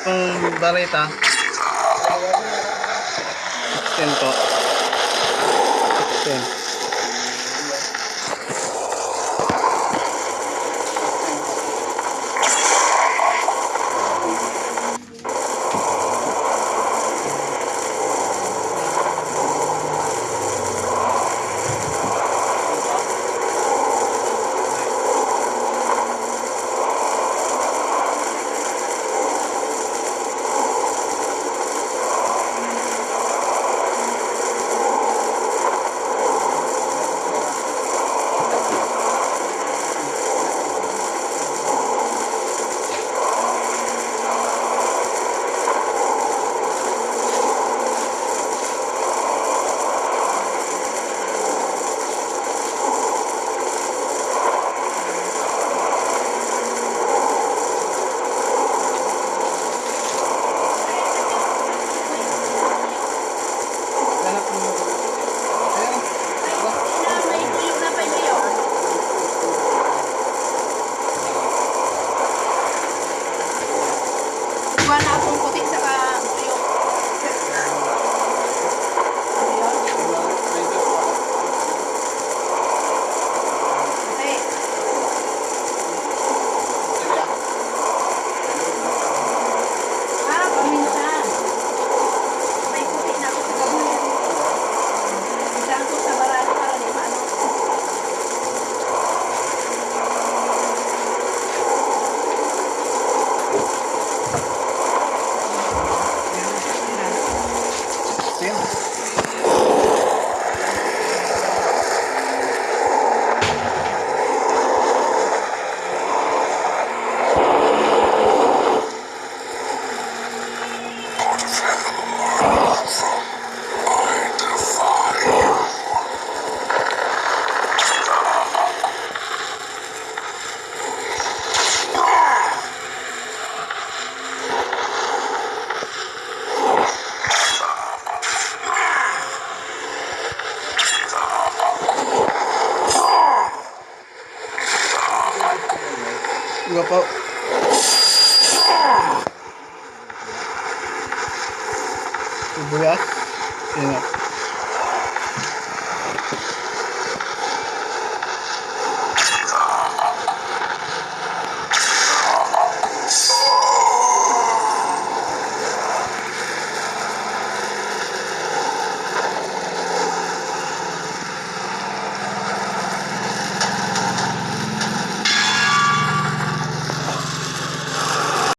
Dua pong barita. 16 po. 16.